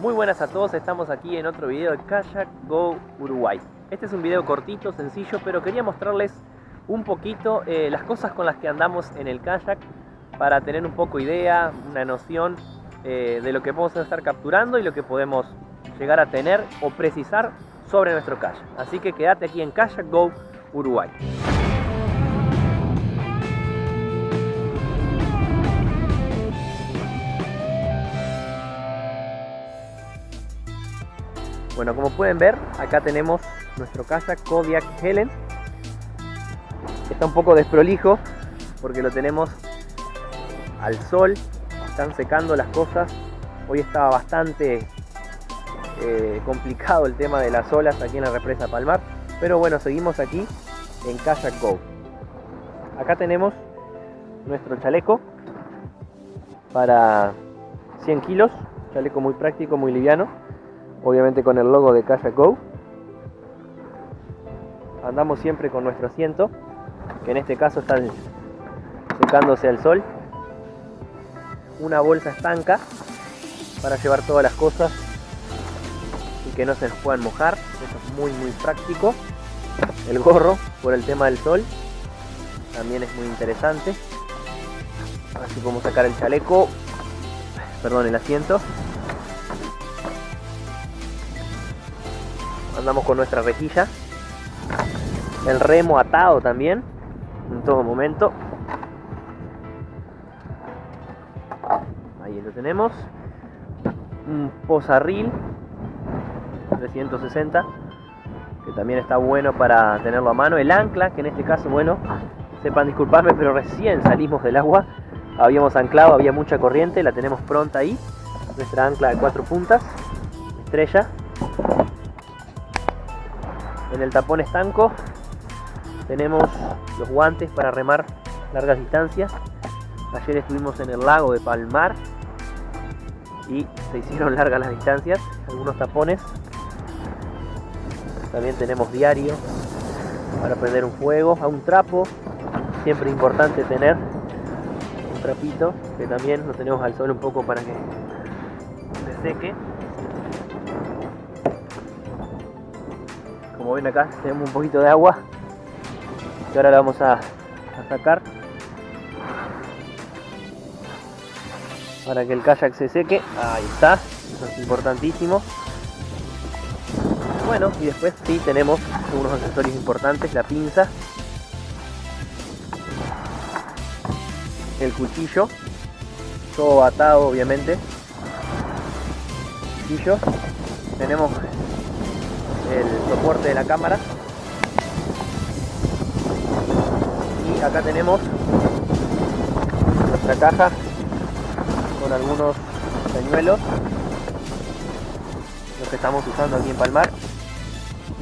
Muy buenas a todos, estamos aquí en otro video de Kayak Go Uruguay. Este es un video cortito, sencillo, pero quería mostrarles un poquito eh, las cosas con las que andamos en el kayak para tener un poco idea, una noción eh, de lo que podemos estar capturando y lo que podemos llegar a tener o precisar sobre nuestro kayak. Así que quédate aquí en Kayak Go Uruguay. Bueno, como pueden ver, acá tenemos nuestro kayak Kodiak Helen. Está un poco desprolijo porque lo tenemos al sol, están secando las cosas. Hoy estaba bastante eh, complicado el tema de las olas aquí en la represa Palmar, pero bueno, seguimos aquí en Kayak Go. Acá tenemos nuestro chaleco para 100 kilos, chaleco muy práctico, muy liviano obviamente con el logo de Kayak Go. Andamos siempre con nuestro asiento, que en este caso está secándose al sol. Una bolsa estanca para llevar todas las cosas y que no se nos puedan mojar. Eso es muy muy práctico. El gorro por el tema del sol también es muy interesante. Así como sacar el chaleco, perdón, el asiento andamos con nuestra rejilla el remo atado también en todo momento. Ahí lo tenemos. Un pozarril 360 que también está bueno para tenerlo a mano. El ancla que en este caso bueno sepan disculparme pero recién salimos del agua. Habíamos anclado había mucha corriente la tenemos pronta ahí. Nuestra ancla de cuatro puntas estrella en el tapón estanco tenemos los guantes para remar largas distancias. Ayer estuvimos en el lago de Palmar y se hicieron largas las distancias, algunos tapones. También tenemos diario para prender un fuego, a un trapo, siempre importante tener un trapito que también lo tenemos al sol un poco para que se seque. Como ven acá tenemos un poquito de agua que ahora la vamos a, sacar para que el kayak se seque. Ahí está eso es importantísimo. Bueno y después sí tenemos unos accesorios importantes la pinza el cuchillo todo atado obviamente. Cuchillo tenemos el soporte de la cámara. Y acá tenemos nuestra caja con algunos señuelos los que estamos usando aquí en Palmar.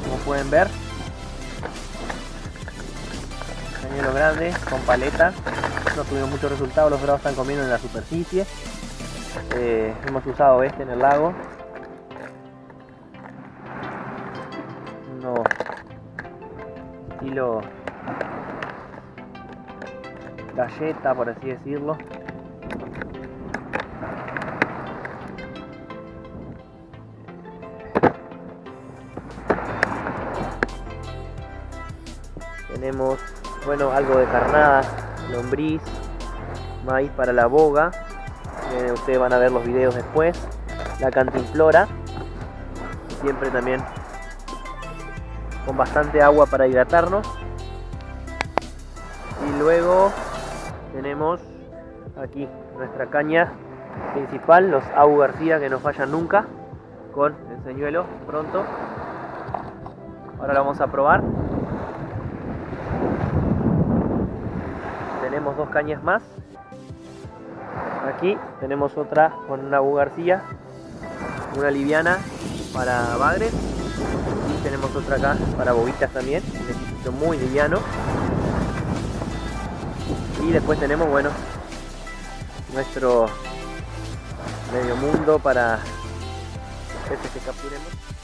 Como pueden ver señuelo grande con paleta. No tuvimos muchos resultados los bravos están comiendo en la superficie. Eh, hemos usado este en el lago estilo galleta, por así decirlo. Tenemos, bueno, algo de carnada, lombriz, maíz para la boga. Ustedes van a ver los videos después. La cantimplora, siempre también con bastante agua para hidratarnos. Y luego tenemos aquí nuestra caña principal, los Abu García que no fallan nunca, con el señuelo pronto. Ahora lo vamos a probar. Tenemos dos cañas más. Aquí tenemos otra con una Abu García, una liviana para bagres tenemos otra acá para bobitas también, un muy liviano. Y después tenemos, bueno, nuestro medio mundo para peces que capturemos.